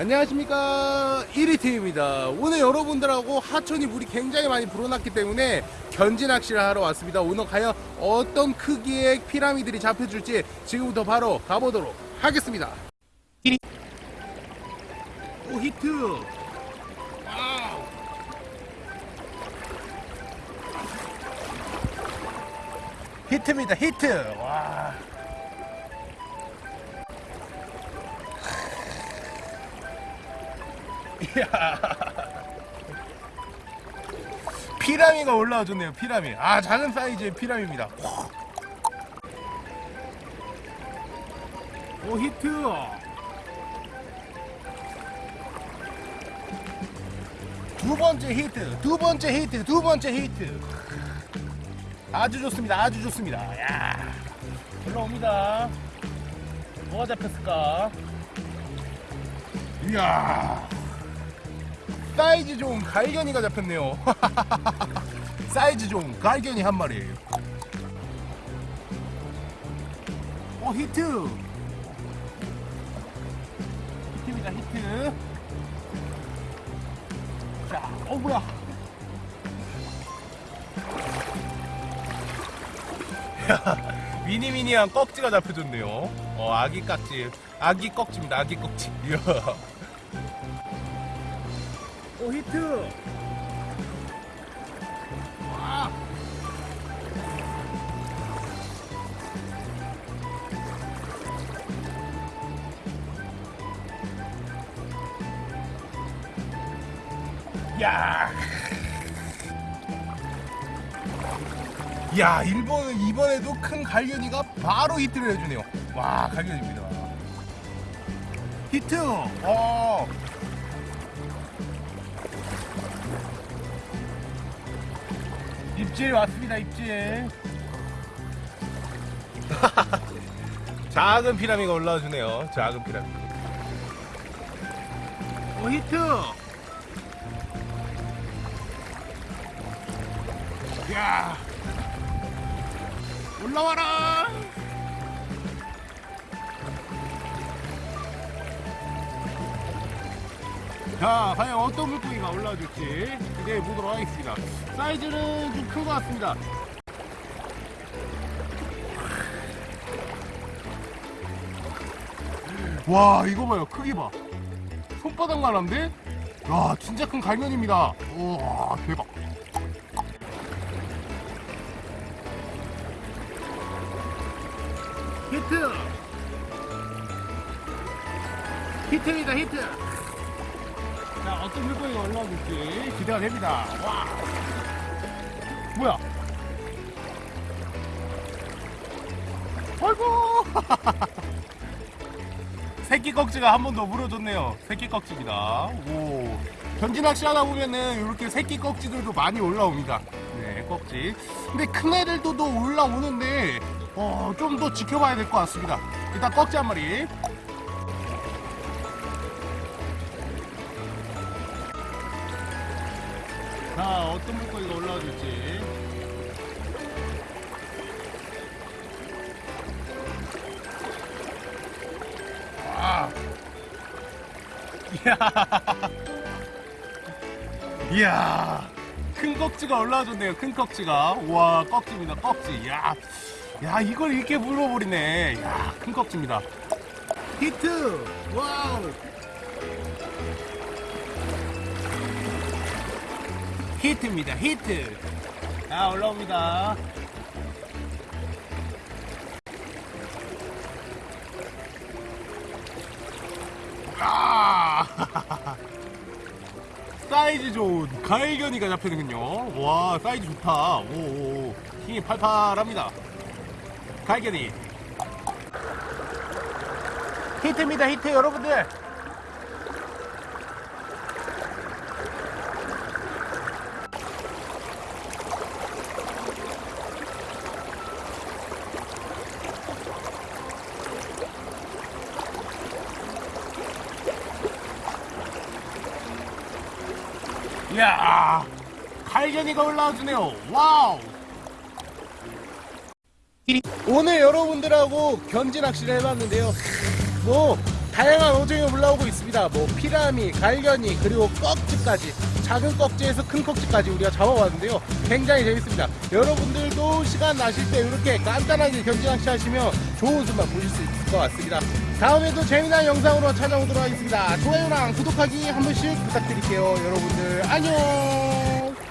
안녕하십니까. 1위팀입니다. 오늘 여러분들하고 하천이 물이 굉장히 많이 불어났기 때문에 견지 낚시를 하러 왔습니다. 오늘 과연 어떤 크기의 피라미들이 잡혀줄지 지금부터 바로 가보도록 하겠습니다. 오 히트. Wow. 히트입니다. 히트. 와 피라미가 올라와 줬네요 피라미. 아 작은 사이즈의 피라미입니다. 오 히트. 두 번째 히트 두 번째 히트 두 번째 히트. 아주 좋습니다 아주 좋습니다. 야 올라옵니다. 뭐가 잡혔을까? 이야 사이즈 좋은 갈겨니가 잡혔네요. 사이즈 좋은 갈겨니 한 마리 오 히트! 히트입니다 히트. 자어 뭐야. 미니미니한 꺽지가 잡혀줬네요. 어 아기 깍지. 아기 꺽지입니다 아기 꺽지 오 히트. 야, 일본은 이번에도 큰 갈견이가 바로 히트를 해주네요. 와, 갈견입니다. 히트! 어. 입질 왔습니다 입질. 작은 피라미가 올라와 주네요. 작은 피라미. 오 히트! 야! 올라와라 자 과연 어떤 물고기가 올라와줄지 기대해 보도록 하겠습니다. 사이즈는 좀 큰 것 같습니다. 와 이거 봐요. 크기 봐. 손바닥만 한데? 야 진짜 큰 갈면입니다. 와 대박. 히트! 히트입니다 히트 자 어떤 물고기가 올라올지 기대가 됩니다. 와. 뭐야? 아이고! 새끼 꺽지가 한 번 더 물어줬네요. 새끼 꺽지입니다. 오. 견지 낚시 하다 보면은 이렇게 새끼 꺽지들도 많이 올라옵니다. 네 꺽지. 근데 큰 애들도 또 올라오는데 어, 좀 더 지켜봐야 될 것 같습니다. 일단 꺽지 한 마리 자 어떤 물고기가 올라와 줄지. 와. 이야. 이야. 큰 꺽지가 올라와 줬네요 큰 꺽지가 우와 꺽지입니다 꺽지 이야. 야 이걸 이렇게 물어버리네. 야 큰 꺽지입니다. 히트! Wow 히트입니다. 히트. 자 올라옵니다. 아! 사이즈 좋은 갈겨니가 잡히는군요. 와 사이즈 좋다. 오 힘이 팔팔합니다. 갈겨니. 히트입니다. 히트 여러분들 이야 갈견이가 올라와주네요 와우 오늘 여러분들하고 견지 낚시를 해봤는데요 뭐 다양한 어종이 올라오고 있습니다. 뭐 피라미, 갈견이 그리고 꺽지까지 작은 꺽지에서 큰 꺽지까지 우리가 잡아봤는데요. 굉장히 재밌습니다. 여러분들도 시간 나실 때 이렇게 간단하게 견지 낚시 하시면 좋은 순간 보실 수 있을 것 같습니다. 다음에도 재미난 영상으로 찾아오도록 하겠습니다. 좋아요랑 구독하기 한 번씩 부탁드릴게요. 여러분들 안녕.